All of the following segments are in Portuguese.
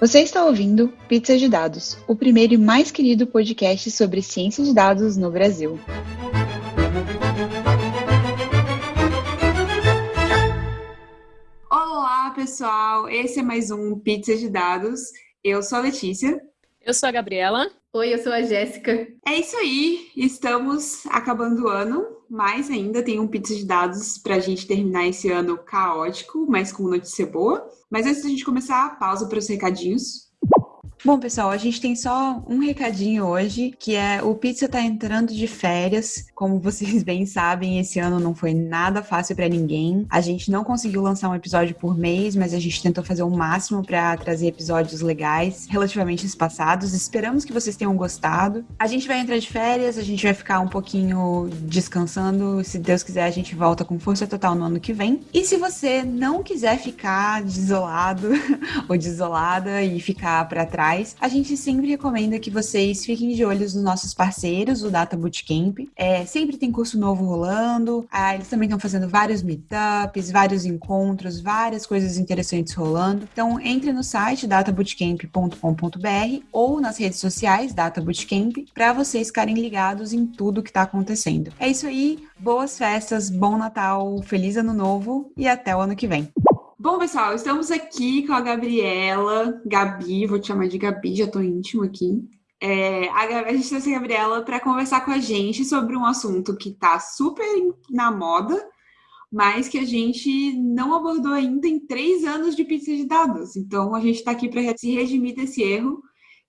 Você está ouvindo Pizza de Dados, o primeiro e mais querido podcast sobre ciência de dados no Brasil. Olá, pessoal! Esse é mais um Pizza de Dados. Eu sou a Letícia. Eu sou a Gabriela. Oi, eu sou a Jéssica. É isso aí, estamos acabando o ano, mas ainda tem um pizza de dados para a gente terminar esse ano caótico, mas com notícia boa. Mas antes da gente começar, pausa para os recadinhos. Bom, pessoal, a gente tem só um recadinho hoje, que é o Pizza tá entrando de férias. Como vocês bem sabem, esse ano não foi nada fácil para ninguém. A gente não conseguiu lançar um episódio por mês, mas a gente tentou fazer o máximo para trazer episódios legais, relativamente espaçados. Esperamos que vocês tenham gostado. A gente vai entrar de férias, a gente vai ficar um pouquinho descansando. Se Deus quiser, a gente volta com força total no ano que vem. E se você não quiser ficar desolado ou desolada e ficar para trás, a gente sempre recomenda que vocês fiquem de olhos nos nossos parceiros, o Data Bootcamp. É, sempre tem curso novo rolando, ah, eles também estão fazendo vários meetups, vários encontros, várias coisas interessantes rolando. Então, entre no site databootcamp.com.br ou nas redes sociais Data Bootcamp para vocês ficarem ligados em tudo que está acontecendo. É isso aí, boas festas, bom Natal, feliz Ano Novo e até o ano que vem. Bom, pessoal, estamos aqui com a Gabriela, Gabi, vou te chamar de Gabi, já tô íntimo aqui. É, a, a gente trouxe a Gabriela para conversar com a gente sobre um assunto que tá super na moda, mas que a gente não abordou ainda em três anos de pizza de dados. Então, a gente está aqui para se redimir desse erro,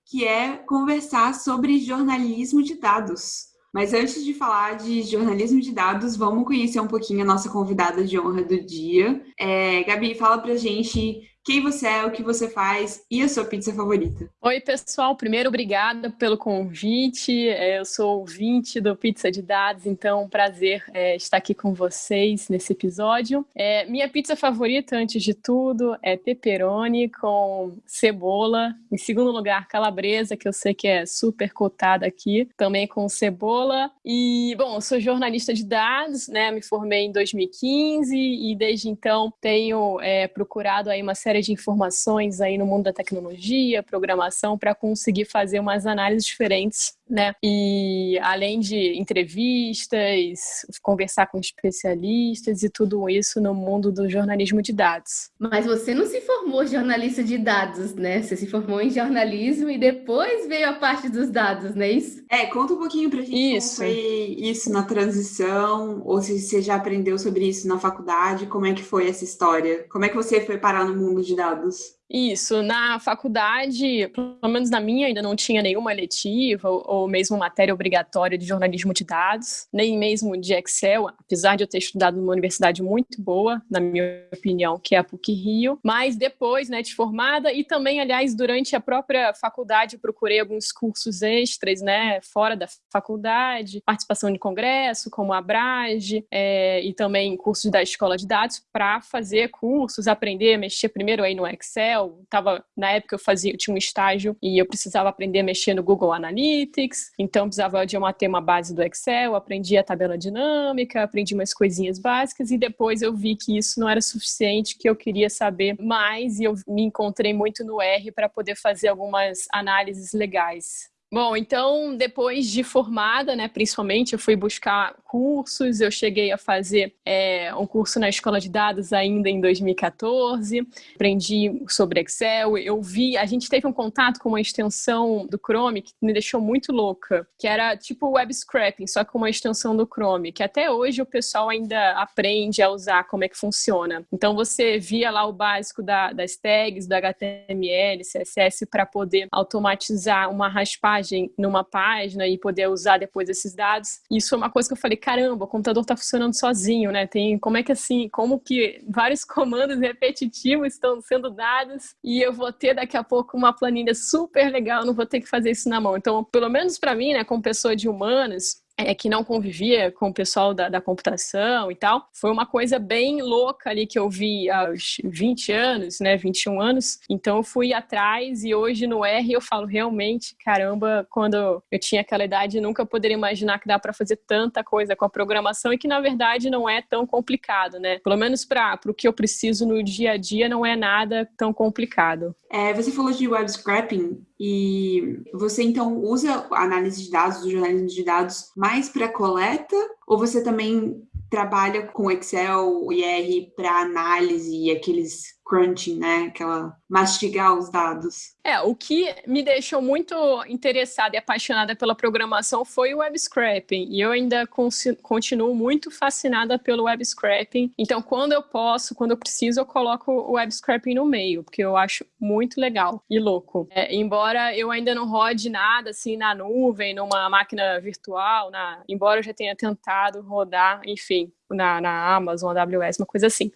que é conversar sobre jornalismo de dados. Mas antes de falar de jornalismo de dados, vamos conhecer um pouquinho a nossa convidada de honra do dia. É, Gabi, fala pra gente quem você é, o que você faz e a sua pizza favorita. Oi, pessoal. Primeiro, obrigada pelo convite. É, eu sou ouvinte do Pizza de Dados, então prazer é, estar aqui com vocês nesse episódio. É, minha pizza favorita, antes de tudo, é pepperoni com cebola. Em segundo lugar, calabresa, que eu sei que é super cotada aqui, também com cebola. E, bom, eu sou jornalista de dados, né? Me formei em 2015 e desde então tenho é, procurado aí uma série série de informações aí no mundo da tecnologia, programação, para conseguir fazer umas análises diferentes né? E além de entrevistas, conversar com especialistas e tudo isso no mundo do jornalismo de dados. Mas você não se formou jornalista de dados, né? Você se formou em jornalismo e depois veio a parte dos dados, não é isso? É, conta um pouquinho pra gente isso. como foi isso na transição, ou se você já aprendeu sobre isso na faculdade, como é que foi essa história? Como é que você foi parar no mundo de dados? Isso, na faculdade, pelo menos na minha, ainda não tinha nenhuma eletiva ou, ou, mesmo matéria obrigatória de jornalismo de dados, nem mesmo de Excel, apesar de eu ter estudado numa universidade muito boa, na minha opinião, que é a PUC-Rio. Mas depois, né, de formada, e também, aliás, durante a própria faculdade, procurei alguns cursos extras, né, fora da faculdade, participação de congresso, como a Abrage, é, e também cursos da escola de dados, para fazer cursos, aprender mexer primeiro aí no Excel, Excel, tava, na época eu fazia, eu tinha um estágio e eu precisava aprender a mexer no Google Analytics, então precisava de uma, ter uma base do Excel, aprendi a tabela dinâmica, aprendi umas coisinhas básicas e depois eu vi que isso não era suficiente, que eu queria saber mais e eu me encontrei muito no R para poder fazer algumas análises legais. Bom, então depois de formada, né, principalmente, eu fui buscar cursos. Eu cheguei a fazer é, um curso na escola de dados ainda em 2014. Aprendi sobre Excel. Eu vi, a gente teve um contato com uma extensão do Chrome que me deixou muito louca, que era tipo web scraping, só com uma extensão do Chrome, que até hoje o pessoal ainda aprende a usar como é que funciona. Então você via lá o básico da, das tags, do HTML, CSS para poder automatizar uma raspagem numa página e poder usar depois esses dados. Isso foi uma coisa que eu falei, caramba, o computador está funcionando sozinho, né? Tem como é que assim, como que vários comandos repetitivos estão sendo dados e eu vou ter daqui a pouco uma planilha super legal, não vou ter que fazer isso na mão. Então, pelo menos para mim, né, como pessoa de humanas, é, que não convivia com o pessoal da, da, computação e tal. Foi uma coisa bem louca ali que eu vi aos 20 anos, né, 21 anos. Então eu fui atrás e hoje no R eu falo realmente, caramba, quando eu tinha aquela idade nunca poderia imaginar que dá para fazer tanta coisa com a programação e que na verdade não é tão complicado, né? Pelo menos para o que eu preciso no dia a dia não é nada tão complicado. É, você falou de web scrapping e você então usa a análise de dados, o jornalismo de dados, mais para coleta? Ou você também trabalha com Excel e R para análise e aqueles crunching, né? Aquela mastigar os dados. É, o que me deixou muito interessada e apaixonada pela programação foi o web scraping. E eu ainda continuo muito fascinada pelo web scraping. Então, quando eu posso, quando eu preciso, eu coloco o web scraping no meio, porque eu acho muito legal e louco. É, embora eu ainda não rode nada assim na nuvem, numa máquina virtual, na... embora eu já tenha tentado rodar, enfim, na, na Amazon, AWS, uma coisa assim.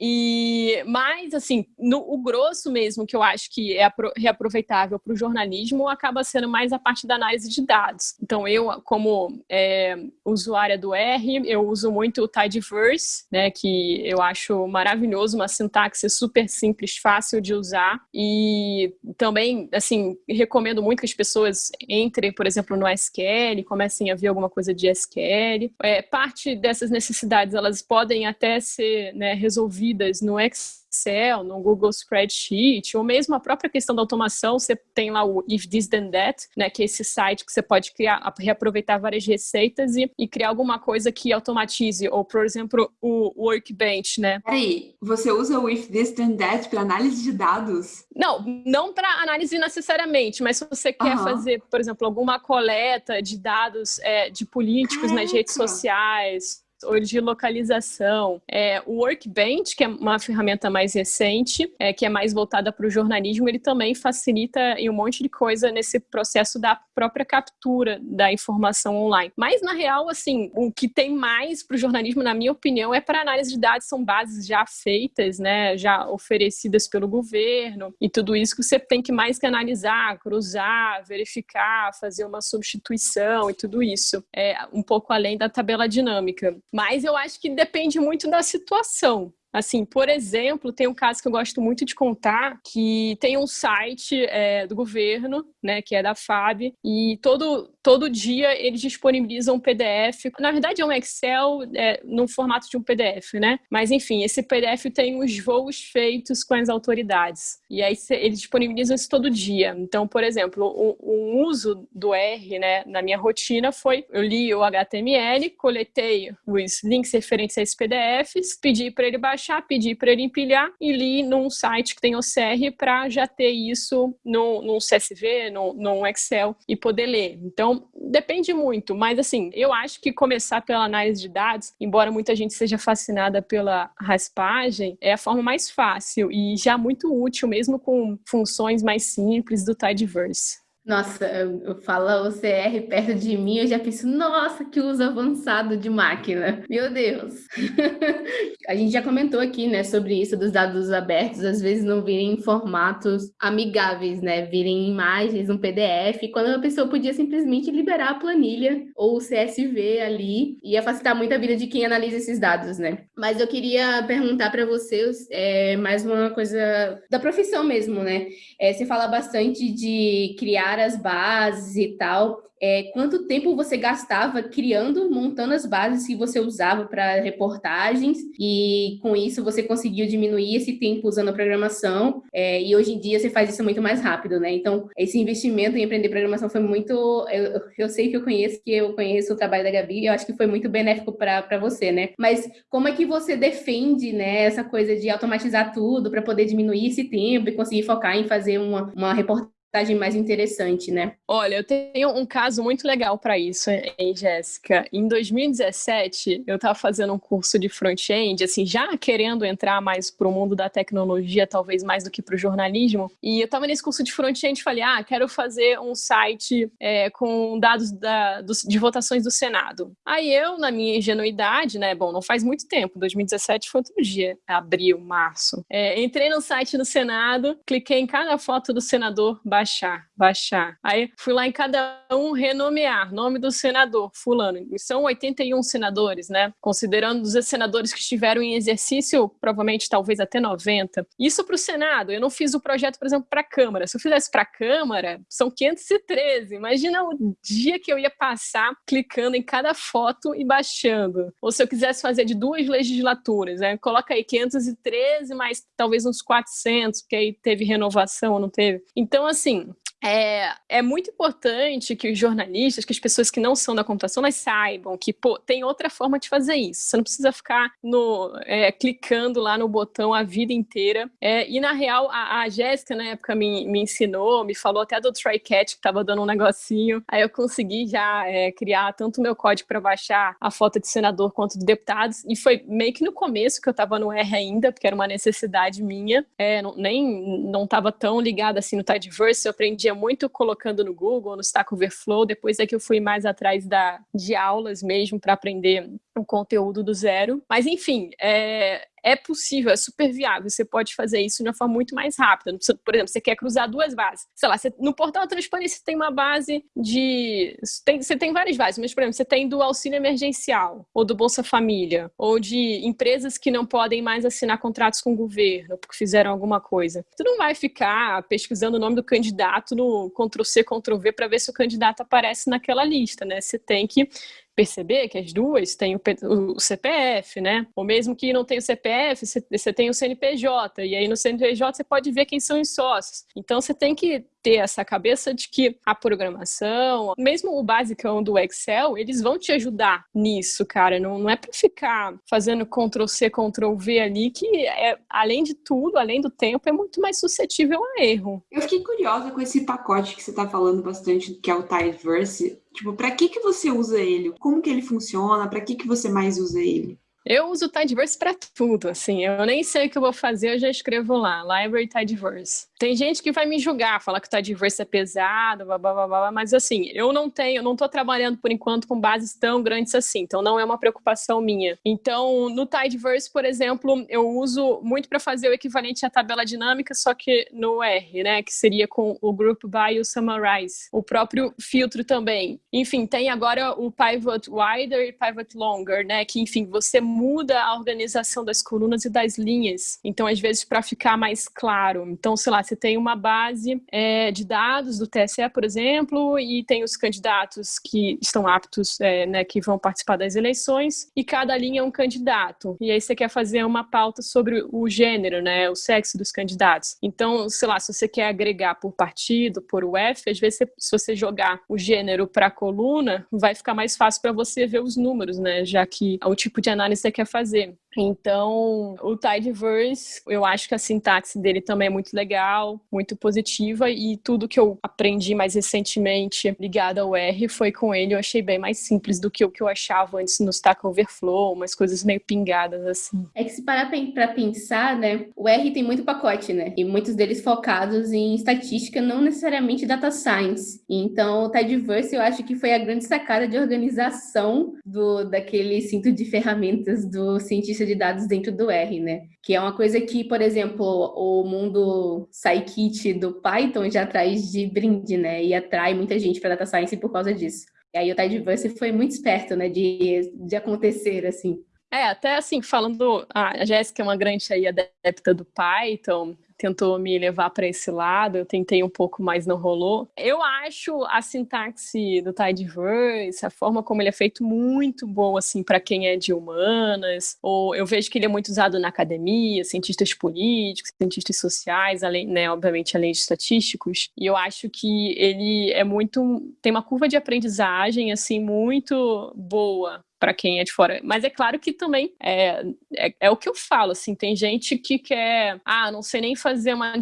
E mais assim, no, o grosso mesmo que eu acho que é reaproveitável para o jornalismo acaba sendo mais a parte da análise de dados. Então eu, como é, usuária do R, eu uso muito o Tidyverse, né, que eu acho maravilhoso, uma sintaxe super simples, fácil de usar e também assim recomendo muito que as pessoas entrem, por exemplo, no SQL, comecem a ver alguma coisa de SQL. É, parte dessas necessidades elas podem até ser né, resolvidas resolvidas no Excel, no Google Spreadsheet, ou mesmo a própria questão da automação, você tem lá o If This Then That, né, que é esse site que você pode criar, reaproveitar várias receitas e, e criar alguma coisa que automatize, ou, por exemplo, o Workbench, né? Peraí, você usa o If This Then That para análise de dados? Não, não para análise necessariamente, mas se você quer uhum. fazer, por exemplo, alguma coleta de dados é, de políticos Caraca. nas redes sociais, ou de localização. É, o Workbench, que é uma ferramenta mais recente, é, que é mais voltada para o jornalismo, ele também facilita em um monte de coisa nesse processo da própria captura da informação online. Mas, na real, assim, o que tem mais para o jornalismo, na minha opinião, é para análise de dados, são bases já feitas, né, já oferecidas pelo governo, e tudo isso que você tem que mais que analisar, cruzar, verificar, fazer uma substituição e tudo isso. É um pouco além da tabela dinâmica. Mas eu acho que depende muito da situação. Assim, por exemplo, tem um caso que eu gosto muito de contar, que tem um site é, do governo, né, que é da FAB, e todo, todo dia eles disponibilizam um PDF. Na verdade, é um Excel é, no formato de um PDF, né? Mas, enfim, esse PDF tem os voos feitos com as autoridades. E aí eles disponibilizam isso todo dia. Então, por exemplo, o, o uso do R, né, na minha rotina foi, eu li o HTML, coletei os links referentes a esses PDFs, pedi para ele baixar baixar, pedir para ele empilhar e li num site que tem OCR para já ter isso no, num CSV, no, num Excel e poder ler. Então, depende muito, mas assim, eu acho que começar pela análise de dados, embora muita gente seja fascinada pela raspagem, é a forma mais fácil e já muito útil, mesmo com funções mais simples do Tidyverse. Nossa, eu falo OCR perto de mim, eu já penso, nossa, que uso avançado de máquina. Meu Deus. a gente já comentou aqui, né, sobre isso dos dados abertos, às vezes não virem em formatos amigáveis, né, virem imagens, um PDF, quando a pessoa podia simplesmente liberar a planilha ou o CSV ali, ia facilitar muito a vida de quem analisa esses dados, né. Mas eu queria perguntar para vocês é, mais uma coisa da profissão mesmo, né. É, você fala bastante de criar as bases e tal é, quanto tempo você gastava criando, montando as bases que você usava para reportagens, e com isso você conseguiu diminuir esse tempo usando a programação, é, e hoje em dia você faz isso muito mais rápido, né? Então, esse investimento em aprender programação foi muito. Eu, eu sei que eu conheço, que eu conheço o trabalho da Gabi, eu acho que foi muito benéfico para você, né? Mas como é que você defende né, essa coisa de automatizar tudo para poder diminuir esse tempo e conseguir focar em fazer uma, uma reportagem? Mais interessante, né? Olha, eu tenho um caso muito legal para isso, hein, Jéssica. Em 2017, eu estava fazendo um curso de front-end, assim, já querendo entrar mais para o mundo da tecnologia, talvez mais do que para o jornalismo. E eu estava nesse curso de front-end e falei, ah, quero fazer um site é, com dados da, do, de votações do Senado. Aí eu, na minha ingenuidade, né, bom, não faz muito tempo, 2017 foi outro dia, abril, março. É, entrei no site do Senado, cliquei em cada foto do senador, baixar. Baixar. Aí fui lá em cada um renomear, nome do senador, fulano. E são 81 senadores, né? Considerando os senadores que estiveram em exercício, provavelmente talvez até 90. Isso para o Senado. Eu não fiz o projeto, por exemplo, para a Câmara. Se eu fizesse para a Câmara, são 513. Imagina o dia que eu ia passar clicando em cada foto e baixando. Ou se eu quisesse fazer de duas legislaturas, né? Coloca aí 513 mais talvez uns 400, porque aí teve renovação ou não teve. Então, assim, é, é muito importante que os jornalistas, que as pessoas que não são da computação, saibam que pô, tem outra forma de fazer isso. Você não precisa ficar no, é, clicando lá no botão a vida inteira. É, e, na real, a, a Jéssica, na época, me, me ensinou, me falou até do TryCatch, que estava dando um negocinho. Aí eu consegui já é, criar tanto o meu código para baixar a foto de senador quanto de deputados. E foi meio que no começo que eu estava no R ainda, porque era uma necessidade minha. É, não, nem não estava tão ligada assim no Tidyverse, eu aprendia muito colocando no Google, no Stack Overflow, depois é que eu fui mais atrás da, de aulas mesmo para aprender o conteúdo do zero. Mas, enfim, é, é possível, é super viável. Você pode fazer isso de uma forma muito mais rápida. Por exemplo, você quer cruzar duas bases. Sei lá, você, no portal transparência tem uma base de. Tem, você tem várias bases, mas, por exemplo, você tem do auxílio emergencial, ou do Bolsa Família, ou de empresas que não podem mais assinar contratos com o governo porque fizeram alguma coisa. Tu não vai ficar pesquisando o nome do candidato no Ctrl-C, Ctrl-V para ver se o candidato aparece naquela lista, né? Você tem que perceber que as duas têm o, CPF, né? Ou mesmo que não tenha o CPF, você tem o CNPJ, e aí no CNPJ você pode ver quem são os sócios. Então você tem que ter essa cabeça de que a programação, mesmo o basicão do Excel, eles vão te ajudar nisso, cara. Não, não é para ficar fazendo Ctrl C, Ctrl V ali, que é, além de tudo, além do tempo, é muito mais suscetível a erro. Eu fiquei curiosa com esse pacote que você está falando bastante, que é o Tidyverse. Tipo, para que que você usa ele? Como que ele funciona? Para que que você mais usa ele? Eu uso o Tidyverse para tudo, assim. Eu nem sei o que eu vou fazer, eu já escrevo lá, Library Tidyverse. Tem gente que vai me julgar, falar que o Tidyverse é pesado, blá, blá, blá, blá, mas assim, eu não tenho, eu não estou trabalhando por enquanto com bases tão grandes assim, então não é uma preocupação minha. Então, no Tidyverse, por exemplo, eu uso muito para fazer o equivalente à tabela dinâmica, só que no R, né, que seria com o Group By e o Summarize. O próprio filtro também. Enfim, tem agora o Pivot Wider e Pivot Longer, né, que enfim, você muda a organização das colunas e das linhas. Então, às vezes, para ficar mais claro. Então, sei lá, você tem uma base é, de dados do TSE, por exemplo, e tem os candidatos que estão aptos, é, né, que vão participar das eleições, e cada linha é um candidato. E aí você quer fazer uma pauta sobre o gênero, né, o sexo dos candidatos. Então, sei lá, se você quer agregar por partido, por UF, às vezes, você, se você jogar o gênero para a coluna, vai ficar mais fácil para você ver os números, né, já que o tipo de análise você quer fazer. Então, o Tidyverse, eu acho que a sintaxe dele também é muito legal, muito positiva, e tudo que eu aprendi mais recentemente ligado ao R foi com ele, eu achei bem mais simples do que o que eu achava antes no Stack Overflow, umas coisas meio pingadas assim. É que se parar para pensar, né, o R tem muito pacote, né, e muitos deles focados em estatística, não necessariamente data science. Então, o Tidyverse eu acho que foi a grande sacada de organização do daquele cinto de ferramentas do cientista de dados dentro do R, né? Que é uma coisa que, por exemplo, o mundo Scikit do Python já traz de brinde, né? E atrai muita gente para data science por causa disso. E aí o Tidyverse foi muito esperto, né? De, de acontecer, assim. É, até assim, falando, a Jéssica é uma grande aí adepta do Python, tentou me levar para esse lado, eu tentei um pouco, mas não rolou. Eu acho a sintaxe do Tidyverse, a forma como ele é feito muito boa assim para quem é de humanas, ou eu vejo que ele é muito usado na academia, cientistas políticos, cientistas sociais, além, né, obviamente além de estatísticos. E eu acho que ele é muito tem uma curva de aprendizagem assim muito boa para quem é de fora. Mas é claro que também é, é, é, o que eu falo, assim, tem gente que quer, ah, não sei nem fazer uma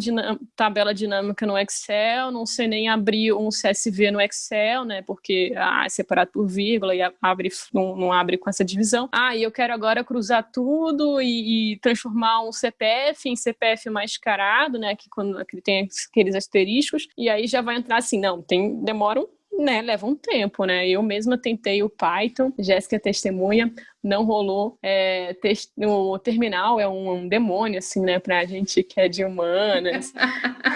tabela dinâmica no Excel, não sei nem abrir um CSV no Excel, né, porque, ah, é separado por vírgula e abre, não, não abre com essa divisão. Ah, e eu quero agora cruzar tudo e, e transformar um CPF em CPF mascarado, né, que quando que tem aqueles asteriscos, e aí já vai entrar assim, não, tem, demora um né, leva um tempo, né? Eu mesma tentei o Python, Jéssica é testemunha, não rolou. É, o terminal é um, um demônio, assim, né, pra gente que é de humanas.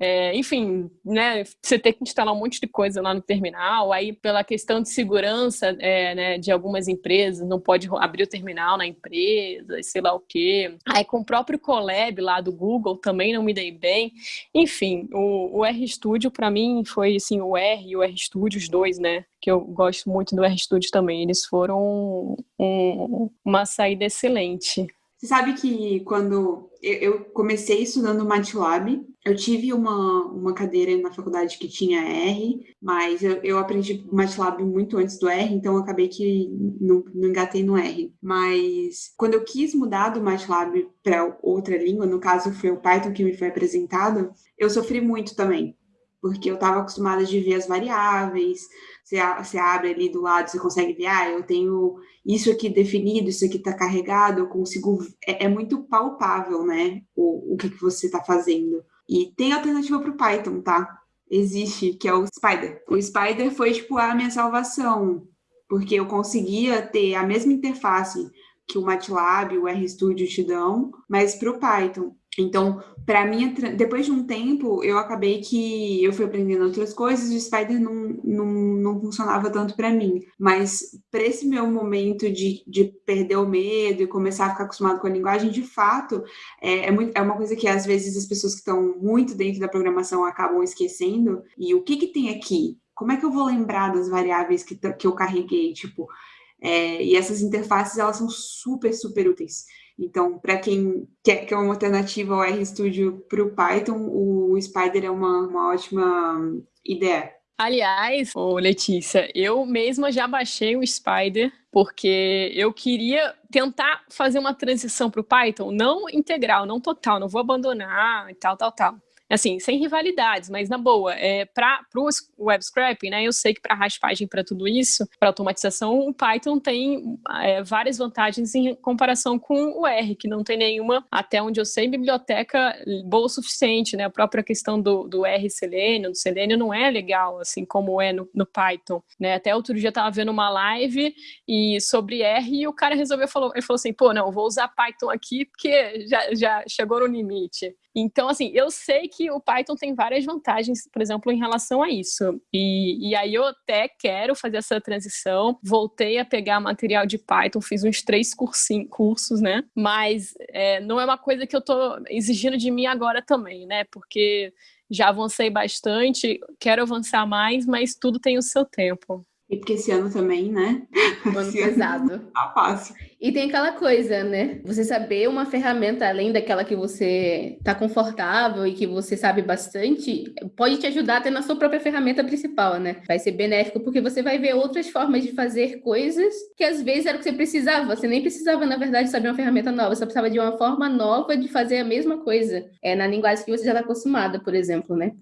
é, enfim, né, você ter que instalar um monte de coisa lá no terminal, aí pela questão de segurança é, né, de algumas empresas, não pode abrir o terminal na empresa, sei lá o quê. Aí com o próprio Colab lá do Google também não me dei bem. Enfim, o, o RStudio para mim foi assim, o R e o RStudio, os dois, né, que eu gosto muito do RStudio também, eles foram um, uma saída excelente. Você sabe que quando eu comecei estudando MATLAB, eu tive uma, uma cadeira na faculdade que tinha R, mas eu, eu aprendi MATLAB muito antes do R, então acabei que não, não engatei no R. Mas quando eu quis mudar do MATLAB para outra língua, no caso foi o Python que me foi apresentado, eu sofri muito também porque eu estava acostumada de ver as variáveis, você, você abre ali do lado, você consegue ver, ah, eu tenho isso aqui definido, isso aqui está carregado, eu consigo. É, é, muito palpável, né? O, o que, que você está fazendo. E tem alternativa para o Python, tá? Existe, que é o Spider. O Spider foi, tipo, a minha salvação, porque eu conseguia ter a mesma interface que o MATLAB, o RStudio te dão, mas para o Python. Então, para mim, depois de um tempo, eu acabei que eu fui aprendendo outras coisas e o Spider não, não, não funcionava tanto para mim. Mas para esse meu momento de, de perder o medo e começar a ficar acostumado com a linguagem, de fato, é, é, muito, é uma coisa que às vezes as pessoas que estão muito dentro da programação acabam esquecendo. E o que, que tem aqui? Como é que eu vou lembrar das variáveis que, que eu carreguei? Tipo, é, e essas interfaces, elas são super, super úteis. Então, para quem quer, quer uma alternativa ao RStudio para o Python, o Spider é uma, uma ótima ideia. Aliás, ô Letícia, eu mesma já baixei o Spider porque eu queria tentar fazer uma transição para o Python, não integral, não total, não vou abandonar e tal, tal, tal assim, sem rivalidades, mas na boa, é, para o web scraping, né, eu sei que para raspagem, para tudo isso, para automatização, o Python tem é, várias vantagens em comparação com o R, que não tem nenhuma, até onde eu sei, biblioteca boa o suficiente, né, a própria questão do, do R Selenium, do Selenium não é legal, assim, como é no, no Python, né, até outro dia eu estava vendo uma live e sobre R e o cara resolveu, falou, ele falou assim, pô, não, vou usar Python aqui porque já, já chegou no limite. Então, assim, eu sei que o Python tem várias vantagens, por exemplo, em relação a isso. E, e aí eu até quero fazer essa transição. Voltei a pegar material de Python, fiz uns três cursinhos, cursos, né? Mas é, não é uma coisa que eu tô exigindo de mim agora também, né? Porque já avancei bastante, quero avançar mais, mas tudo tem o seu tempo. E porque esse ano também, né? ano pesado. Tá fácil. E tem aquela coisa, né? Você saber uma ferramenta além daquela que você tá confortável e que você sabe bastante, pode te ajudar até na sua própria ferramenta principal, né? Vai ser benéfico porque você vai ver outras formas de fazer coisas que às vezes era o que você precisava. Você nem precisava, na verdade, saber uma ferramenta nova, você precisava de uma forma nova de fazer a mesma coisa. É na linguagem que você já está acostumada, por exemplo, né?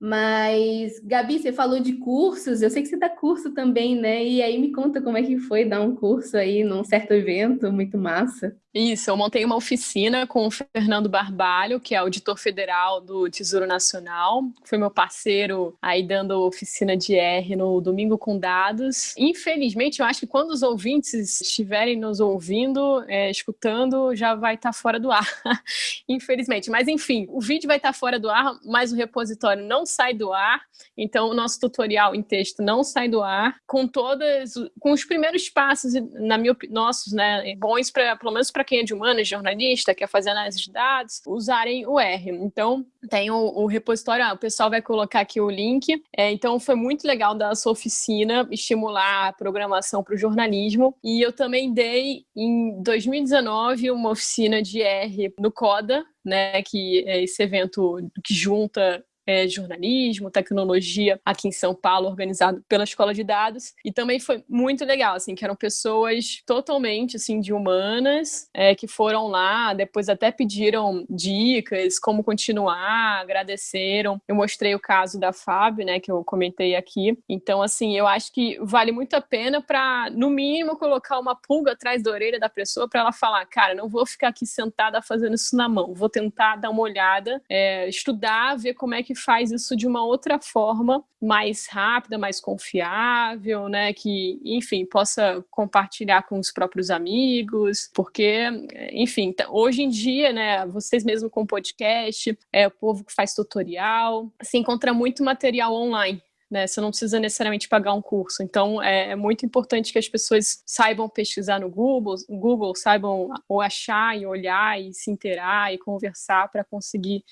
Mas, Gabi, você falou de cursos, eu sei que você dá curso também, né? E aí me conta como é que foi dar um curso aí num certo evento, muito massa. Isso, eu montei uma oficina com o Fernando Barbalho, que é auditor federal do Tesouro Nacional, foi meu parceiro aí dando oficina de R no Domingo com Dados. Infelizmente, eu acho que quando os ouvintes estiverem nos ouvindo, é, escutando, já vai estar tá fora do ar. Infelizmente, mas enfim, o vídeo vai estar tá fora do ar, mas o repositório não sai do ar, então o nosso tutorial em texto não sai do ar, com todas, com os primeiros passos, na minha nossos, né, bons pelo menos para para quem é de humanas, jornalista, quer fazer análise de dados, usarem o R. Então, tem o, o repositório, ah, o pessoal vai colocar aqui o link. É, então, foi muito legal da sua oficina estimular a programação para o jornalismo. E eu também dei, em 2019, uma oficina de R no CODA, né, que é esse evento que junta é, jornalismo, tecnologia aqui em São Paulo, organizado pela Escola de Dados. E também foi muito legal, assim, que eram pessoas totalmente, assim, de humanas, é, que foram lá, depois até pediram dicas, como continuar, agradeceram. Eu mostrei o caso da Fábio, né, que eu comentei aqui. Então, assim, eu acho que vale muito a pena para, no mínimo, colocar uma pulga atrás da orelha da pessoa para ela falar, cara, não vou ficar aqui sentada fazendo isso na mão, vou tentar dar uma olhada, é, estudar, ver como é que faz isso de uma outra forma, mais rápida, mais confiável, né? Que, enfim, possa compartilhar com os próprios amigos, porque, enfim, hoje em dia, né? Vocês mesmo com podcast, é o povo que faz tutorial, se encontra muito material online né? Você não precisa necessariamente pagar um curso. Então, é, é, muito importante que as pessoas saibam pesquisar no Google, Google saibam ou achar e olhar e se inteirar e conversar para conseguir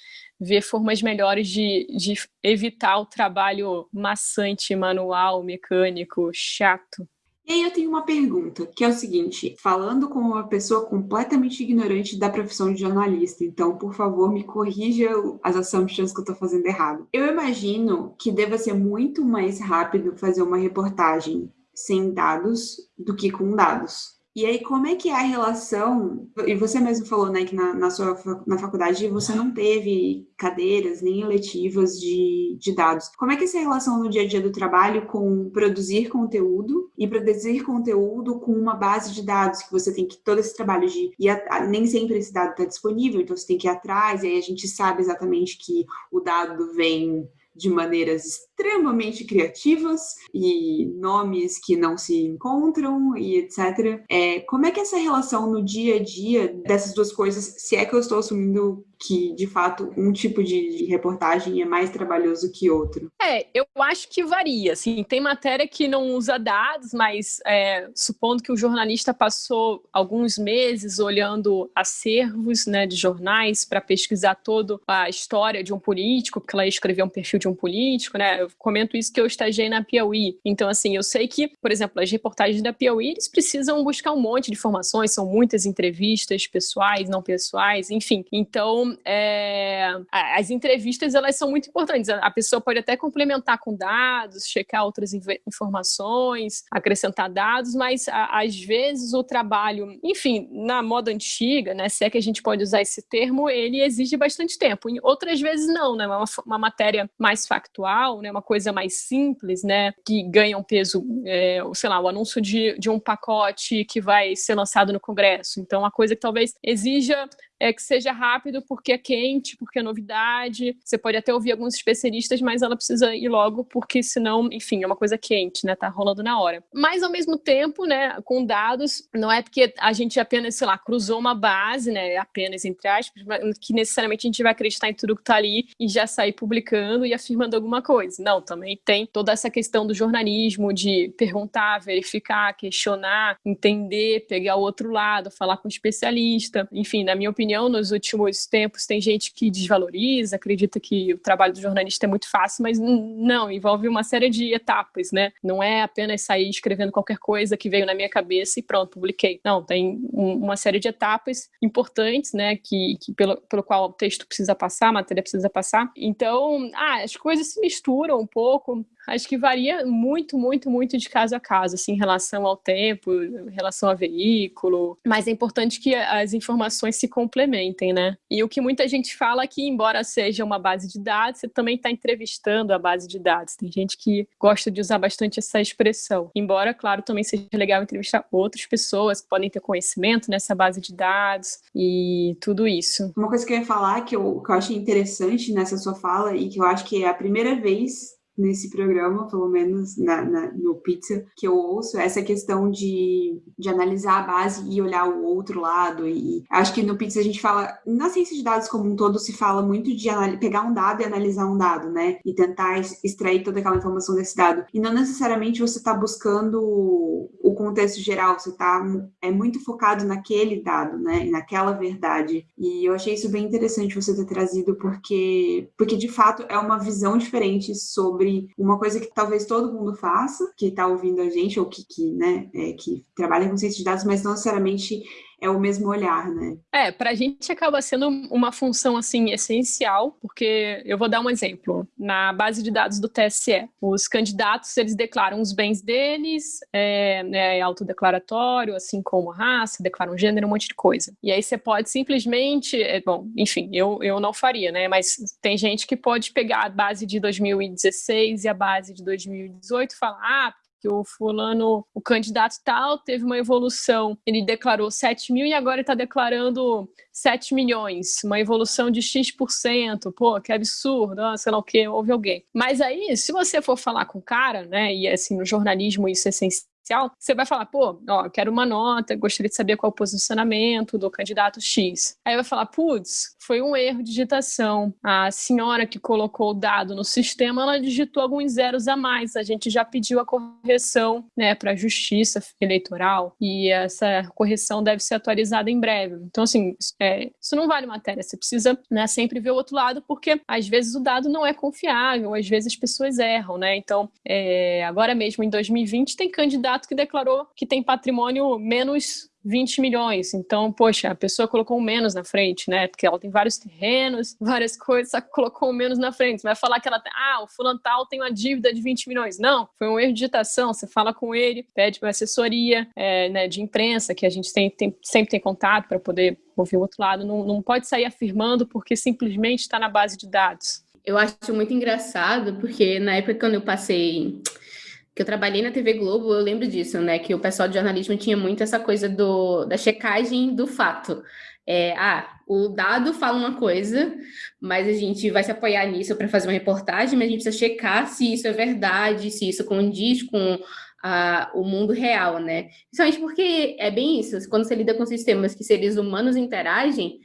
ver formas melhores de, de evitar o trabalho maçante, manual, mecânico, chato. E aí eu tenho uma pergunta, que é o seguinte, falando como uma pessoa completamente ignorante da profissão de jornalista, então, por favor, me corrija as assumptions que eu estou fazendo errado. Eu imagino que deva ser muito mais rápido fazer uma reportagem sem dados do que com dados. E aí, como é que é a relação? E você mesmo falou, né, que na, na sua na faculdade você não teve cadeiras nem eletivas de, de dados. Como é que é essa relação no dia a dia do trabalho com produzir conteúdo e produzir conteúdo com uma base de dados que você tem que todo esse trabalho de e nem sempre esse dado está disponível, então você tem que ir atrás. E aí a gente sabe exatamente que o dado vem de maneiras extremamente criativas e nomes que não se encontram e etc. É, como é que é essa relação no dia a dia dessas duas coisas, se é que eu estou assumindo que, de fato, um tipo de, reportagem é mais trabalhoso que outro? É, eu acho que varia. Assim, tem matéria que não usa dados, mas é, supondo que o jornalista passou alguns meses olhando acervos né, de jornais para pesquisar toda a história de um político, porque ela ia escrever um perfil de um político, né? Eu comento isso que eu estagiei na Piauí. Então, assim, eu sei que, por exemplo, as reportagens da Piauí, eles precisam buscar um monte de informações, são muitas entrevistas pessoais, não pessoais, enfim. Então, é, as entrevistas elas são muito importantes. A pessoa pode até complementar com dados, checar outras informações, acrescentar dados, mas às vezes o trabalho, enfim, na moda antiga, né, se é que a gente pode usar esse termo, ele exige bastante tempo. Em outras vezes não, né, uma, uma matéria mais factual, né, uma coisa mais simples, né, que ganha um peso, é, sei lá, o anúncio de, de um pacote que vai ser lançado no Congresso. Então, uma coisa que talvez exija é que seja rápido porque é quente, porque é novidade. Você pode até ouvir alguns especialistas, mas ela precisa ir logo porque senão, enfim, é uma coisa quente, né? Tá rolando na hora. Mas ao mesmo tempo, né, com dados, não é porque a gente apenas, sei lá, cruzou uma base, né, apenas entre aspas, que necessariamente a gente vai acreditar em tudo que tá ali e já sair publicando e afirmando alguma coisa. Não, também tem toda essa questão do jornalismo de perguntar, verificar, questionar, entender, pegar o outro lado, falar com o especialista. Enfim, na minha opinião, opinião, nos últimos tempos tem gente que desvaloriza, acredita que o trabalho do jornalista é muito fácil, mas não, envolve uma série de etapas, né? Não é apenas sair escrevendo qualquer coisa que veio na minha cabeça e pronto, publiquei. Não, tem uma série de etapas importantes, né, que, que pelo, pelo qual o texto precisa passar, a matéria precisa passar. Então, ah, as coisas se misturam um pouco, acho que varia muito, muito, muito de caso a caso, assim, em relação ao tempo, em relação ao veículo. Mas é importante que as informações se complementem, né? E o que muita gente fala é que, embora seja uma base de dados, você também está entrevistando a base de dados. Tem gente que gosta de usar bastante essa expressão. Embora, claro, também seja legal entrevistar outras pessoas que podem ter conhecimento nessa base de dados e tudo isso. Uma coisa que eu ia falar que eu, que eu achei interessante nessa sua fala e que eu acho que é a primeira vez nesse programa, pelo menos na, na, no Pizza, que eu ouço, essa questão de, de analisar a base e olhar o outro lado. E acho que no Pizza a gente fala, na ciência de dados como um todo, se fala muito de pegar um dado e analisar um dado, né? E tentar extrair toda aquela informação desse dado. E não necessariamente você está buscando o contexto geral, você está é muito focado naquele dado, né? Naquela verdade. E eu achei isso bem interessante você ter trazido, porque, porque de fato é uma visão diferente sobre sobre uma coisa que talvez todo mundo faça, que está ouvindo a gente, ou que, que, né, é, que trabalha com ciência de dados, mas não necessariamente é o mesmo olhar, né? É, para a gente acaba sendo uma função assim essencial, porque eu vou dar um exemplo. Na base de dados do TSE, os candidatos eles declaram os bens deles, é, é autodeclaratório, assim como raça, declaram gênero, um monte de coisa. E aí você pode simplesmente, é, bom, enfim, eu, eu não faria, né? Mas tem gente que pode pegar a base de 2016 e a base de 2018 e falar, ah, que o fulano, o candidato tal, teve uma evolução, ele declarou 7 mil e agora está declarando 7 milhões, uma evolução de X%, pô, que absurdo, ah, sei lá o que, houve alguém. Mas aí, se você for falar com o cara, né, e assim, no jornalismo isso é essencial, você vai falar, pô, ó, quero uma nota, gostaria de saber qual é o posicionamento do candidato X. Aí vai falar, putz, foi um erro de digitação. A senhora que colocou o dado no sistema, ela digitou alguns zeros a mais. A gente já pediu a correção, né, para a Justiça Eleitoral e essa correção deve ser atualizada em breve. Então, assim, é, isso não vale matéria. Você precisa, né, sempre ver o outro lado, porque às vezes o dado não é confiável, às vezes as pessoas erram, né? Então, é, agora mesmo em 2020 tem candidato que declarou que tem patrimônio menos 20 milhões. Então, poxa, a pessoa colocou um menos na frente, né? Porque ela tem vários terrenos, várias coisas, só colocou um menos na frente. Você vai falar que ela tem, ah, o fulano tal tem uma dívida de 20 milhões. Não, foi um erro de digitação. Você fala com ele, pede uma assessoria é, né, de imprensa, que a gente tem, tem sempre tem contato para poder ouvir o outro lado. Não, não pode sair afirmando porque simplesmente está na base de dados. Eu acho muito engraçado, porque na época quando eu passei que eu trabalhei na TV Globo, eu lembro disso, né? Que o pessoal de jornalismo tinha muito essa coisa do, da checagem do fato. É, ah, o dado fala uma coisa, mas a gente vai se apoiar nisso para fazer uma reportagem, mas a gente precisa checar se isso é verdade, se isso condiz com a, o mundo real, né? Principalmente porque é bem isso, quando você lida com sistemas que seres humanos interagem,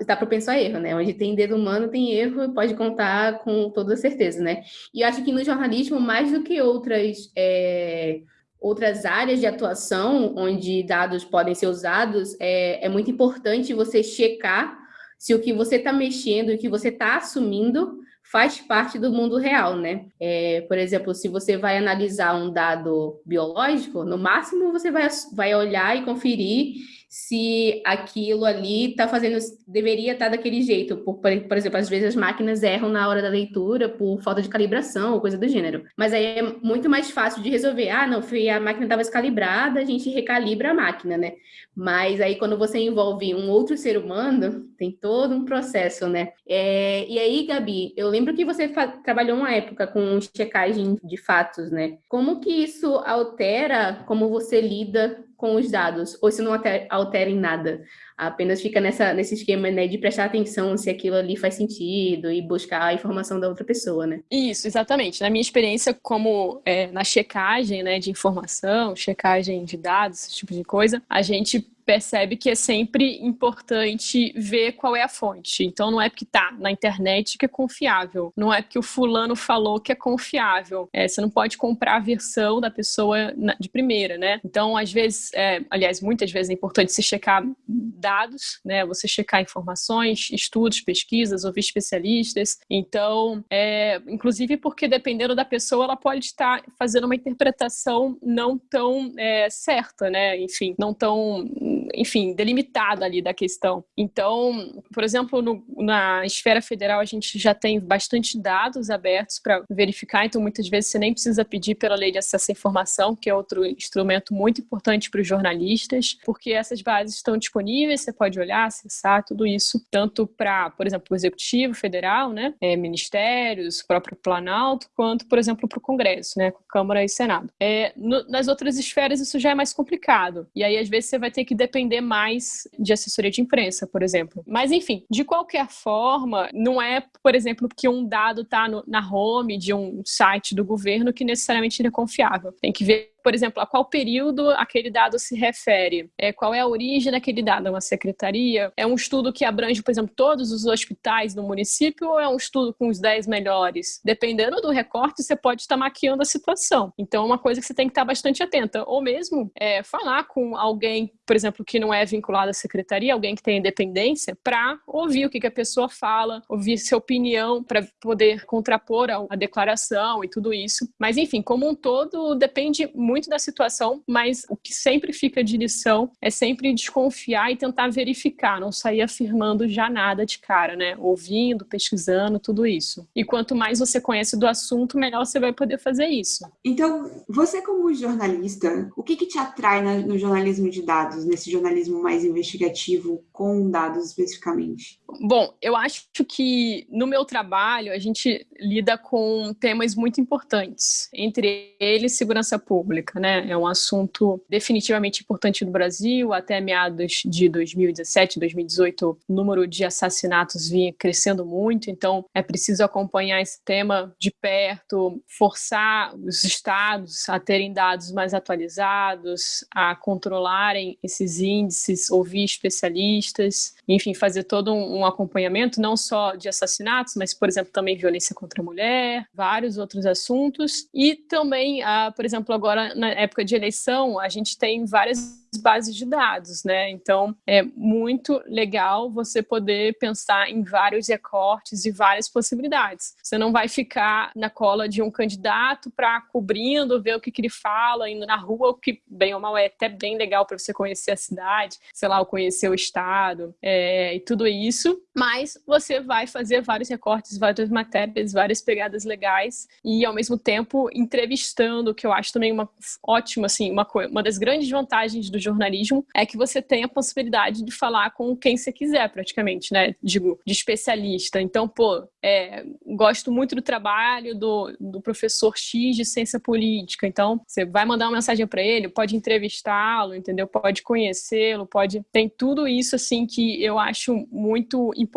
está propenso a erro, né? Onde tem dedo humano, tem erro, pode contar com toda certeza, né? E eu acho que no jornalismo, mais do que outras, é, outras áreas de atuação onde dados podem ser usados, é, é muito importante você checar se o que você está mexendo, o que você está assumindo, faz parte do mundo real, né? É, por exemplo, se você vai analisar um dado biológico, no máximo você vai, vai olhar e conferir se aquilo ali está fazendo, deveria estar tá daquele jeito. Por, por exemplo, às vezes as máquinas erram na hora da leitura por falta de calibração ou coisa do gênero. Mas aí é muito mais fácil de resolver. Ah, não, foi a máquina estava descalibrada, a gente recalibra a máquina, né? Mas aí quando você envolve um outro ser humano, tem todo um processo, né? É, e aí, Gabi, eu lembro que você trabalhou uma época com checagem de fatos, né? Como que isso altera como você lida com os dados, ou se não altera, em nada, apenas fica nessa, nesse esquema né, de prestar atenção se aquilo ali faz sentido e buscar a informação da outra pessoa, né? Isso, exatamente. Na minha experiência, como é, na checagem né, de informação, checagem de dados, esse tipo de coisa, a gente percebe que é sempre importante ver qual é a fonte. Então não é porque tá na internet que é confiável, não é porque o fulano falou que é confiável. É, você não pode comprar a versão da pessoa de primeira, né? Então às vezes, é, aliás, muitas vezes é importante se checar dados, né? Você checar informações, estudos, pesquisas, ouvir especialistas. Então, é, inclusive porque dependendo da pessoa, ela pode estar fazendo uma interpretação não tão é, certa, né? Enfim, não tão enfim, delimitada ali da questão. Então, por exemplo, no, na esfera federal a gente já tem bastante dados abertos para verificar, então muitas vezes você nem precisa pedir pela lei de acesso à informação, que é outro instrumento muito importante para os jornalistas, porque essas bases estão disponíveis, você pode olhar, acessar tudo isso, tanto para, por exemplo, o Executivo Federal, né, é, ministérios, próprio Planalto, quanto, por exemplo, para o Congresso, né, Câmara e Senado. É, no, nas outras esferas isso já é mais complicado, e aí às vezes você vai ter que depender mais de assessoria de imprensa, por exemplo. Mas, enfim, de qualquer forma, não é, por exemplo, que um dado está na home de um site do governo que necessariamente ele é confiável. Tem que ver por exemplo, a qual período aquele dado se refere, é, qual é a origem daquele dado, é uma secretaria, é um estudo que abrange, por exemplo, todos os hospitais no município ou é um estudo com os 10 melhores? Dependendo do recorte, você pode estar maquiando a situação. Então, é uma coisa que você tem que estar bastante atenta. Ou mesmo é, falar com alguém, por exemplo, que não é vinculado à secretaria, alguém que tem independência, para ouvir o que, que a pessoa fala, ouvir sua opinião, para poder contrapor a, a declaração e tudo isso. Mas, enfim, como um todo, depende muito muito da situação, mas o que sempre fica de lição é sempre desconfiar e tentar verificar, não sair afirmando já nada de cara, né? Ouvindo, pesquisando, tudo isso. E quanto mais você conhece do assunto, melhor você vai poder fazer isso. Então, você como jornalista, o que, que te atrai no jornalismo de dados, nesse jornalismo mais investigativo, com dados especificamente? Bom, eu acho que no meu trabalho a gente lida com temas muito importantes, entre eles segurança pública, né? É um assunto definitivamente importante no Brasil. Até meados de 2017, 2018, o número de assassinatos vinha crescendo muito, então é preciso acompanhar esse tema de perto, forçar os estados a terem dados mais atualizados, a controlarem esses índices, ouvir especialistas, enfim, fazer todo um um acompanhamento não só de assassinatos, mas, por exemplo, também violência contra a mulher, vários outros assuntos. E também, ah, por exemplo, agora na época de eleição, a gente tem várias bases de dados, né? Então é muito legal você poder pensar em vários recortes e várias possibilidades. Você não vai ficar na cola de um candidato para cobrindo, ver o que, que, ele fala, indo na rua, o que bem ou mal é até bem legal para você conhecer a cidade, sei lá, conhecer o estado é, e tudo isso. Mas você vai fazer vários recortes, várias matérias, várias pegadas legais e ao mesmo tempo entrevistando, que eu acho também uma ótima, assim, uma, uma das grandes vantagens do jornalismo é que você tem a possibilidade de falar com quem você quiser, praticamente, né? Digo, de especialista. Então, pô, é, gosto muito do trabalho do, do professor X de ciência política. Então, você vai mandar uma mensagem para ele, pode entrevistá-lo, entendeu? Pode conhecê-lo, pode. Tem tudo isso, assim, que eu acho muito importante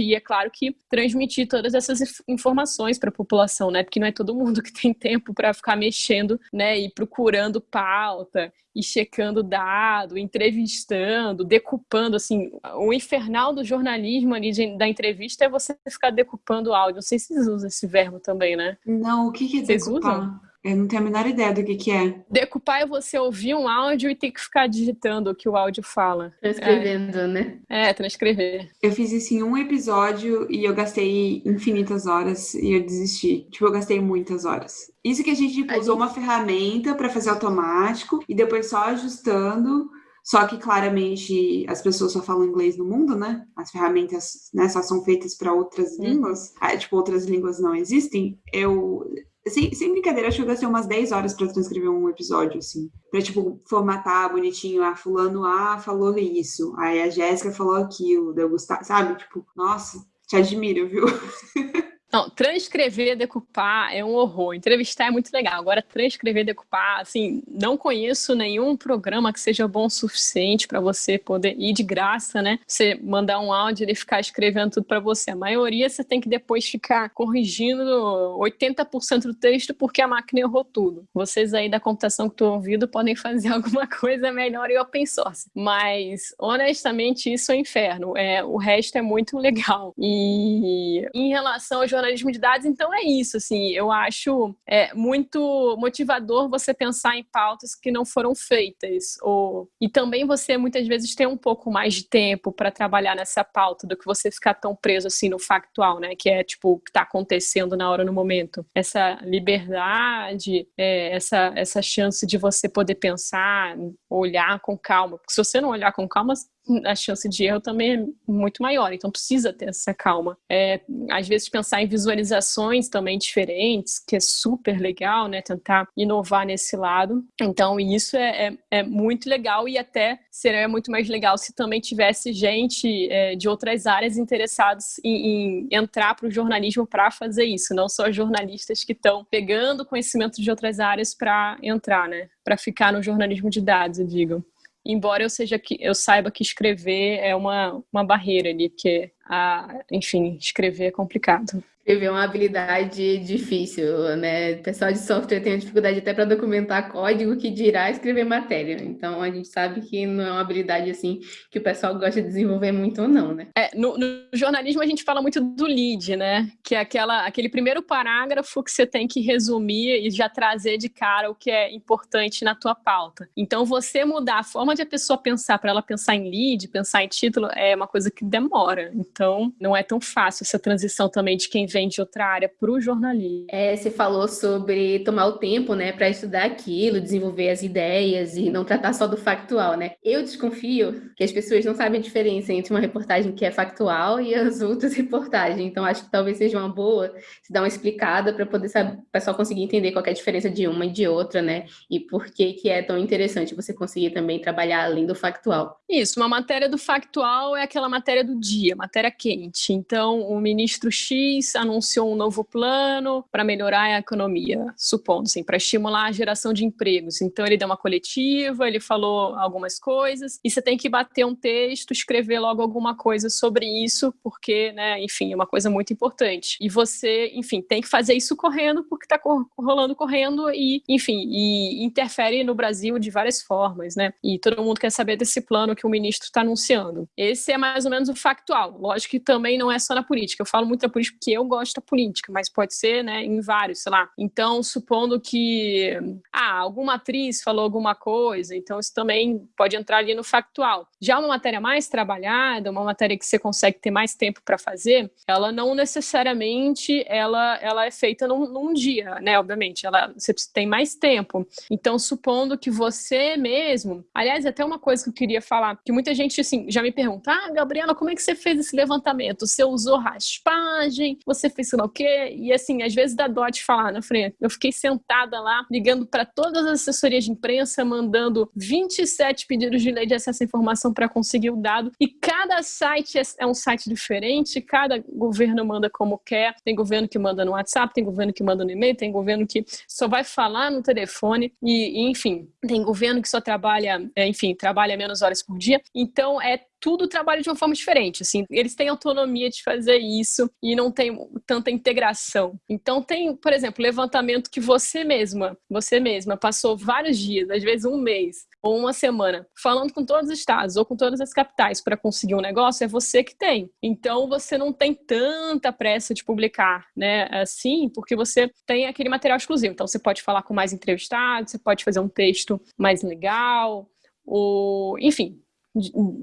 e é claro que transmitir todas essas informações para a população, né? Porque não é todo mundo que tem tempo para ficar mexendo, né? E procurando pauta e checando dado, entrevistando, decupando, assim, o infernal do jornalismo ali de, da entrevista é você ficar decupando o áudio. Não sei se vocês usam esse verbo também, né? Não, o que, que é vocês decupar? Usam? Eu não tenho a menor ideia do que, que é. Decupar é você ouvir um áudio e ter que ficar digitando o que o áudio fala. Transcrevendo, é. né? É, transcrever. Eu fiz isso em um episódio e eu gastei infinitas horas e eu desisti. Tipo, eu gastei muitas horas. Isso que a gente tipo, a usou gente... uma ferramenta para fazer automático e depois só ajustando. Só que claramente as pessoas só falam inglês no mundo, né? As ferramentas né, só são feitas para outras hum. línguas. Ah, tipo, outras línguas não existem. Eu sem, sem brincadeira, acho que eu gastei umas 10 horas para transcrever um episódio, assim. Pra, tipo, formatar bonitinho. Ah, fulano A falou isso. Aí a Jéssica falou aquilo. Deu Gustavo, sabe? Tipo, nossa, te admiro, viu? Não, transcrever, decupar é um horror. Entrevistar é muito legal. Agora, transcrever, decupar, assim, não conheço nenhum programa que seja bom o suficiente para você poder ir de graça, né? Você mandar um áudio e ficar escrevendo tudo para você. A maioria você tem que depois ficar corrigindo 80% do texto porque a máquina errou tudo. Vocês aí da computação que estão ouvindo podem fazer alguma coisa melhor em open source. Mas, honestamente, isso é um inferno. É, o resto é muito legal. E em relação ao jornalismo de dados, então é isso, assim, eu acho é, muito motivador você pensar em pautas que não foram feitas, ou, e também você muitas vezes ter um pouco mais de tempo para trabalhar nessa pauta do que você ficar tão preso assim no factual, né, que é tipo o que está acontecendo na hora, no momento. Essa liberdade, é, essa, essa chance de você poder pensar, olhar com calma, porque se você não olhar com calma, a chance de erro também é muito maior, então precisa ter essa calma. É, às vezes pensar em visualizações também diferentes, que é super legal, né? Tentar inovar nesse lado. Então isso é, é, é muito legal e até seria muito mais legal se também tivesse gente é, de outras áreas interessados em, em entrar para o jornalismo para fazer isso, não só jornalistas que estão pegando conhecimento de outras áreas para entrar, né? Para ficar no jornalismo de dados, eu digo embora eu seja que eu saiba que escrever é uma, uma barreira ali, porque a, enfim, escrever é complicado. Escrever é uma habilidade difícil, né? O pessoal de software tem dificuldade até para documentar código que dirá escrever matéria. Então a gente sabe que não é uma habilidade assim que o pessoal gosta de desenvolver muito ou não, né? É, no, no jornalismo a gente fala muito do lead, né? Que é aquela, aquele primeiro parágrafo que você tem que resumir e já trazer de cara o que é importante na tua pauta. Então você mudar a forma de a pessoa pensar para ela pensar em lead, pensar em título, é uma coisa que demora. Então não é tão fácil essa transição também de quem vem de outra área para o jornalismo. É, você falou sobre tomar o tempo, né, para estudar aquilo, desenvolver as ideias e não tratar só do factual, né? Eu desconfio que as pessoas não sabem a diferença entre uma reportagem que é factual e as outras reportagens. Então, acho que talvez seja uma boa se dar uma explicada para poder saber, o pessoal conseguir entender qual é a diferença de uma e de outra, né? E por que que é tão interessante você conseguir também trabalhar além do factual. Isso, uma matéria do factual é aquela matéria do dia, matéria quente. Então, o ministro X anunciou um novo plano para melhorar a economia, supondo, assim, para estimular a geração de empregos. Então, ele deu uma coletiva, ele falou algumas coisas, e você tem que bater um texto, escrever logo alguma coisa sobre isso, porque, né, enfim, é uma coisa muito importante. E você, enfim, tem que fazer isso correndo, porque está rolando correndo e, enfim, e interfere no Brasil de várias formas, né? E todo mundo quer saber desse plano que o ministro está anunciando. Esse é mais ou menos o factual. Lógico que também não é só na política. Eu falo muito da política porque eu gosto da política, mas pode ser, né, em vários, sei lá. Então, supondo que ah, alguma atriz falou alguma coisa, então isso também pode entrar ali no factual. Já uma matéria mais trabalhada, uma matéria que você consegue ter mais tempo para fazer, ela não necessariamente ela, ela é feita num, num dia, né? Obviamente, ela você tem mais tempo. Então, supondo que você mesmo, aliás, até uma coisa que eu queria falar, que muita gente assim já me pergunta: "Ah, Gabriela, como é que você fez esse levantamento? Você usou raspagem? Você fez sei lá o quê?" E assim, às vezes dá dó de falar na frente. Eu fiquei sentada lá ligando para todas as assessorias de imprensa, mandando 27 pedidos de lei de acesso à informação para conseguir o dado, e cada site é, é um site diferente, cada governo manda como quer. Tem governo que manda no WhatsApp, tem governo que manda no e-mail, tem governo que só vai falar no telefone e, e enfim, tem governo que só trabalha, é, enfim, trabalha menos horas por dia. Então é tudo trabalha de uma forma diferente, assim, eles têm autonomia de fazer isso e não tem tanta integração. Então tem, por exemplo, levantamento que você mesma, você mesma passou vários dias, às vezes um mês ou uma semana, falando com todos os estados ou com todas as capitais para conseguir um negócio, é você que tem. Então você não tem tanta pressa de publicar, né? Assim, porque você tem aquele material exclusivo. Então você pode falar com mais entrevistados, você pode fazer um texto mais legal, ou enfim,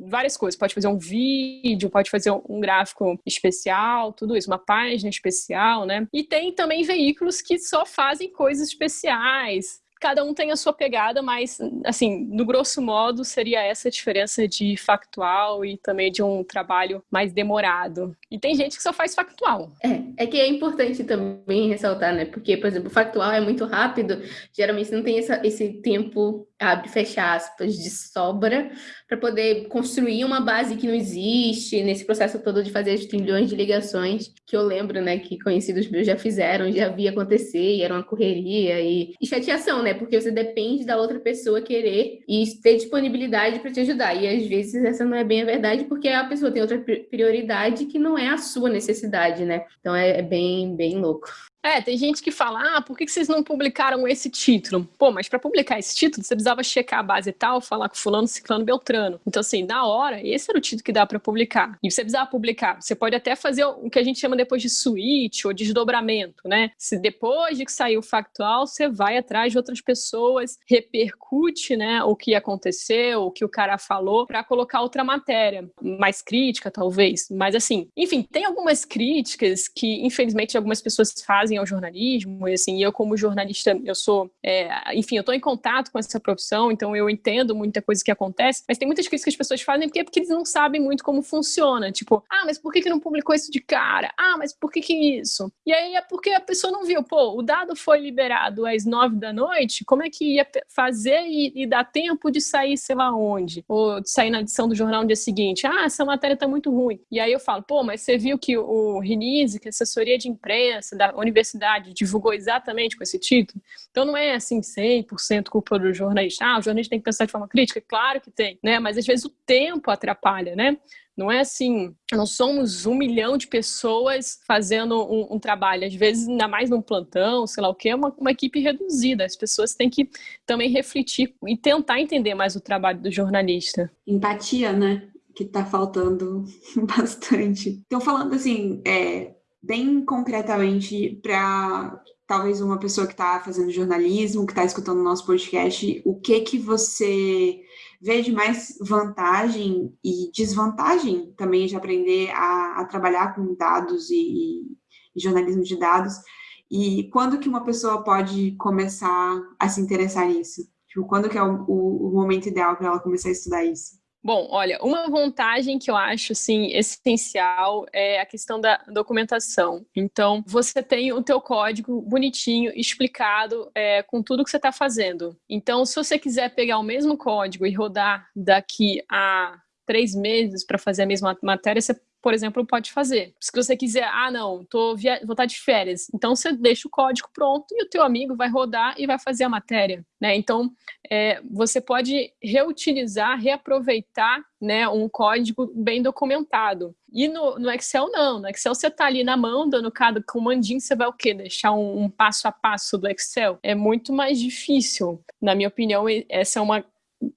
várias coisas. Pode fazer um vídeo, pode fazer um gráfico especial, tudo isso, uma página especial, né? E tem também veículos que só fazem coisas especiais cada um tem a sua pegada, mas, assim, no grosso modo, seria essa a diferença de factual e também de um trabalho mais demorado. E tem gente que só faz factual. É, é que é importante também ressaltar, né? Porque, por exemplo, factual é muito rápido, geralmente não tem essa, esse tempo, abre fecha aspas, de sobra para poder construir uma base que não existe nesse processo todo de fazer as trilhões de ligações que eu lembro, né, que conhecidos meus já fizeram, já vi acontecer e era uma correria e, e chateação, né, porque você depende da outra pessoa querer e ter disponibilidade para te ajudar e às vezes essa não é bem a verdade porque a pessoa tem outra prioridade que não é a sua necessidade, né, então é, é bem, bem louco. É, tem gente que fala, ah, por que vocês não publicaram esse título? Pô, mas para publicar esse título, você precisava checar a base e tal, falar com fulano, ciclano, beltrano. Então, assim, na hora, esse era o título que dá para publicar. E você precisava publicar. Você pode até fazer o que a gente chama depois de switch ou desdobramento, né? Se depois de que saiu o factual, você vai atrás de outras pessoas, repercute, né, o que aconteceu, o que o cara falou, para colocar outra matéria, mais crítica, talvez. Mas, assim, enfim, tem algumas críticas que, infelizmente, algumas pessoas fazem fazem ao jornalismo, e assim, eu como jornalista, eu sou, é, enfim, eu estou em contato com essa profissão, então eu entendo muita coisa que acontece, mas tem muitas coisas que as pessoas fazem porque, porque eles não sabem muito como funciona, tipo, ah, mas por que, que não publicou isso de cara? Ah, mas por que que isso? E aí é porque a pessoa não viu, pô, o dado foi liberado às nove da noite, como é que ia fazer e, e dar tempo de sair sei lá onde? Ou de sair na edição do jornal no dia seguinte? Ah, essa matéria tá muito ruim. E aí eu falo, pô, mas você viu que o Rinise, que é assessoria de imprensa da Universidade universidade divulgou exatamente com esse título. Então não é assim 100% culpa do jornalista. Ah, o jornalista tem que pensar de forma crítica? Claro que tem, né? Mas às vezes o tempo atrapalha, né? Não é assim, não somos um milhão de pessoas fazendo um, um, trabalho. Às vezes, ainda mais num plantão, sei lá o que, é uma, uma equipe reduzida. As pessoas têm que também refletir e tentar entender mais o trabalho do jornalista. Empatia, né? Que tá faltando bastante. Então, falando assim, é, bem concretamente para talvez uma pessoa que está fazendo jornalismo, que está escutando o nosso podcast, o que que você vê de mais vantagem e desvantagem também de aprender a, a trabalhar com dados e, em jornalismo de dados. E quando que uma pessoa pode começar a se interessar nisso? Tipo, quando que é o, o, o momento ideal para ela começar a estudar isso? Bom, olha, uma vantagem que eu acho assim essencial é a questão da documentação. Então, você tem o teu código bonitinho, explicado, é, com tudo que você está fazendo. Então, se você quiser pegar o mesmo código e rodar daqui a três meses para fazer a mesma matéria, você por exemplo, pode fazer. Se você quiser, ah, não, tô via... vou estar de férias, então você deixa o código pronto e o teu amigo vai rodar e vai fazer a matéria, né? Então, é, você pode reutilizar, reaproveitar, né, um código bem documentado. E no, no Excel, não. No Excel, você está ali na mão, dando cada comandinho, você vai o quê? Deixar um, um passo a passo do Excel? É muito mais difícil. Na minha opinião, essa é uma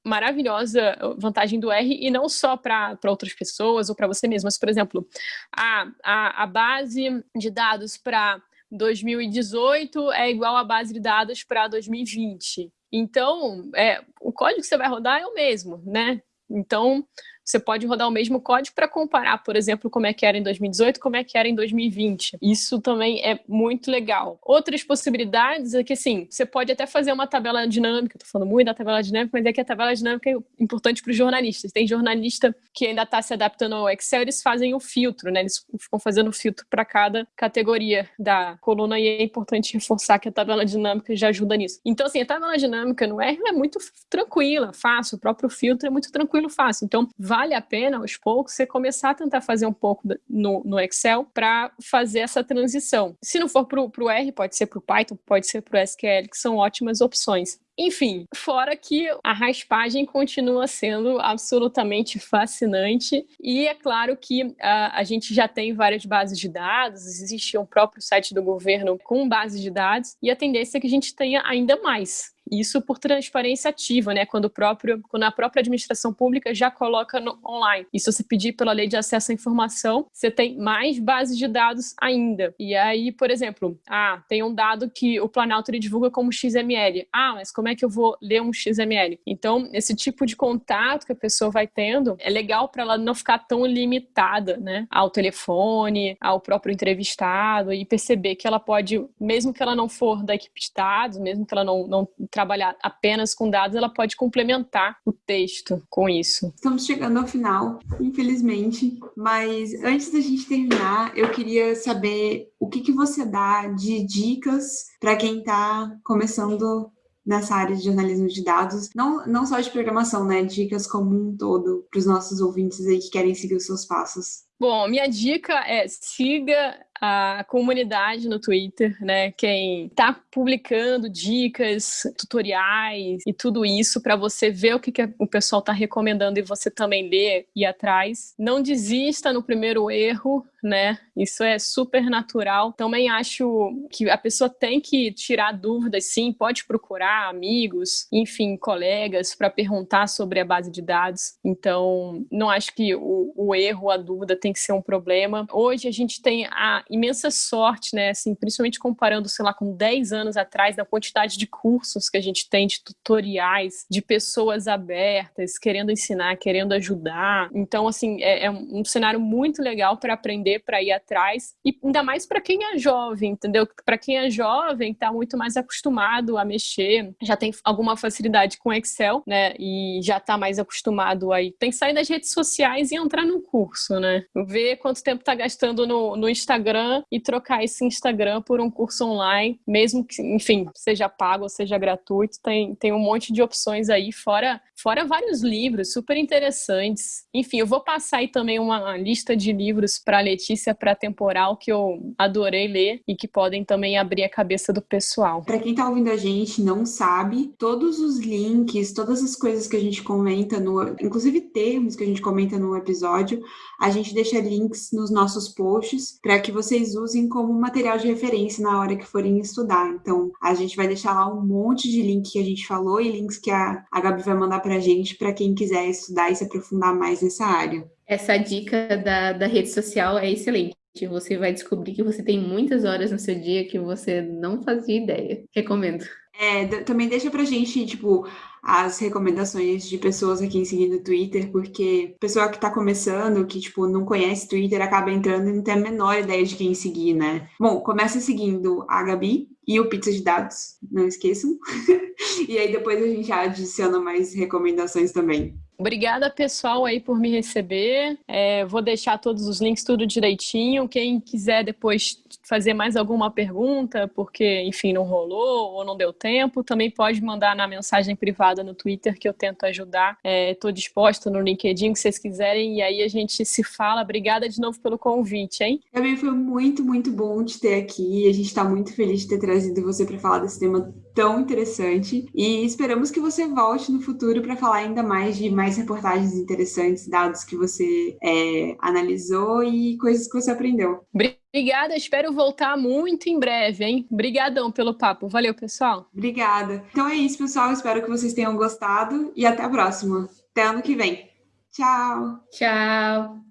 maravilhosa vantagem do R e não só para outras pessoas ou para você mesmo, mas, por exemplo, a, a, a base de dados para 2018 é igual à base de dados para 2020. Então, é, o código que você vai rodar é o mesmo, né? Então, você pode rodar o mesmo código para comparar, por exemplo, como é que era em 2018 como é que era em 2020. Isso também é muito legal. Outras possibilidades é que, assim, você pode até fazer uma tabela dinâmica, estou falando muito da tabela dinâmica, mas é que a tabela dinâmica é importante para os jornalistas. Tem jornalista que ainda está se adaptando ao Excel, eles fazem o filtro, né? Eles ficam fazendo filtro para cada categoria da coluna e é importante reforçar que a tabela dinâmica já ajuda nisso. Então, assim, a tabela dinâmica no R é muito tranquila, fácil, o próprio filtro é muito tranquilo, fácil. Então, vale a pena, aos poucos, você começar a tentar fazer um pouco no, no Excel para fazer essa transição. Se não for para o R, pode ser para o Python, pode ser para o SQL, que são ótimas opções. Enfim, fora que a raspagem continua sendo absolutamente fascinante e é claro que uh, a gente já tem várias bases de dados, existe um próprio site do governo com bases de dados e a tendência é que a gente tenha ainda mais. Isso por transparência ativa, né? Quando, o próprio, quando a própria administração pública já coloca no online. E se você pedir pela lei de acesso à informação, você tem mais bases de dados ainda. E aí, por exemplo, ah, tem um dado que o Planalto divulga como XML. Ah, mas como é que eu vou ler um XML? Então, esse tipo de contato que a pessoa vai tendo é legal para ela não ficar tão limitada, né? Ao telefone, ao próprio entrevistado e perceber que ela pode, mesmo que ela não for da equipe de dados, mesmo que ela não, não trabalhar apenas com dados, ela pode complementar o texto com isso. Estamos chegando ao final, infelizmente, mas antes da gente terminar, eu queria saber o que, que você dá de dicas para quem está começando nessa área de jornalismo de dados, não, não só de programação, né? Dicas como um todo para os nossos ouvintes aí que querem seguir os seus passos. Bom, minha dica é siga a comunidade no Twitter, né? Quem está publicando dicas, tutoriais e tudo isso para você ver o que, que o pessoal está recomendando e você também ler e atrás. Não desista no primeiro erro, né? Isso é super natural. Também acho que a pessoa tem que tirar dúvidas, sim, pode procurar amigos, enfim, colegas para perguntar sobre a base de dados. Então, não acho que o, o erro, a dúvida tem que ser um problema. Hoje a gente tem a imensa sorte, né, assim, principalmente comparando, sei lá, com 10 anos atrás, da quantidade de cursos que a gente tem, de tutoriais, de pessoas abertas, querendo ensinar, querendo ajudar. Então, assim, é, é um cenário muito legal para aprender, para ir atrás, e ainda mais para quem é jovem, entendeu? Para quem é jovem, está muito mais acostumado a mexer, já tem alguma facilidade com Excel, né, e já está mais acostumado aí. Tem que sair das redes sociais e entrar num curso, né? Ver quanto tempo está gastando no, no Instagram Instagram e trocar esse Instagram por um curso online, mesmo que, enfim, seja pago ou seja gratuito, tem, tem um monte de opções aí, fora, fora vários livros super interessantes. Enfim, eu vou passar aí também uma lista de livros para Letícia para temporal que eu adorei ler e que podem também abrir a cabeça do pessoal. Para quem está ouvindo a gente não sabe, todos os links, todas as coisas que a gente comenta no, inclusive termos que a gente comenta no episódio, a gente deixa links nos nossos posts para que vocês usem como material de referência na hora que forem estudar. Então, a gente vai deixar lá um monte de link que a gente falou e links que a, a Gabi vai mandar para a gente para quem quiser estudar e se aprofundar mais nessa área. Essa dica da, da rede social é excelente. Você vai descobrir que você tem muitas horas no seu dia que você não fazia ideia. Recomendo. É, também deixa pra gente, tipo, as recomendações de pessoas a quem seguir no Twitter, porque pessoa que tá começando, que, tipo, não conhece Twitter, acaba entrando e não tem a menor ideia de quem seguir, né? Bom, começa seguindo a Gabi e o Pizza de Dados, não esqueçam. e aí depois a gente adiciona mais recomendações também. Obrigada, pessoal, aí por me receber. É, vou deixar todos os links tudo direitinho. Quem quiser depois fazer mais alguma pergunta, porque, enfim, não rolou ou não deu tempo, também pode mandar na mensagem privada no Twitter que eu tento ajudar. Estou é, disposta no LinkedIn, que vocês quiserem, e aí a gente se fala. Obrigada de novo pelo convite, hein? Também foi muito, muito bom te ter aqui. A gente está muito feliz de ter trazido você para falar desse tema tão interessante e esperamos que você volte no futuro para falar ainda mais de mais reportagens interessantes, dados que você é, analisou e coisas que você aprendeu. Obrigada, espero voltar muito em breve, hein? Obrigadão pelo papo. Valeu, pessoal. Obrigada. Então é isso, pessoal. Espero que vocês tenham gostado e até a próxima. Até ano que vem. Tchau. Tchau.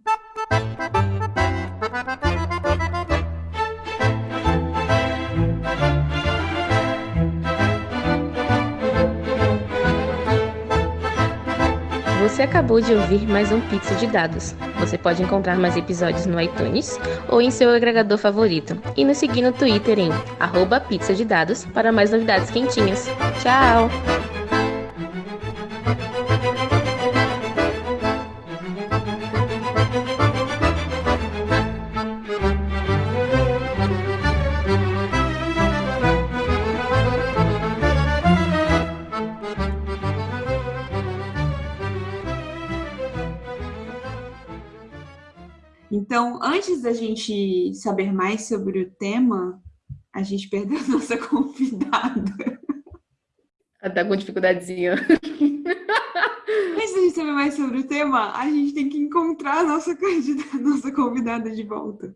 Você acabou de ouvir mais um Pizza de Dados. Você pode encontrar mais episódios no iTunes ou em seu agregador favorito. E nos seguir no Twitter em arroba de dados para mais novidades quentinhas. Tchau! Então, antes da gente saber mais sobre o tema, a gente perdeu a nossa convidada. Ela tá com dificuldadezinha. Antes da gente saber mais sobre o tema, a gente tem que encontrar a nossa, nossa convidada de volta.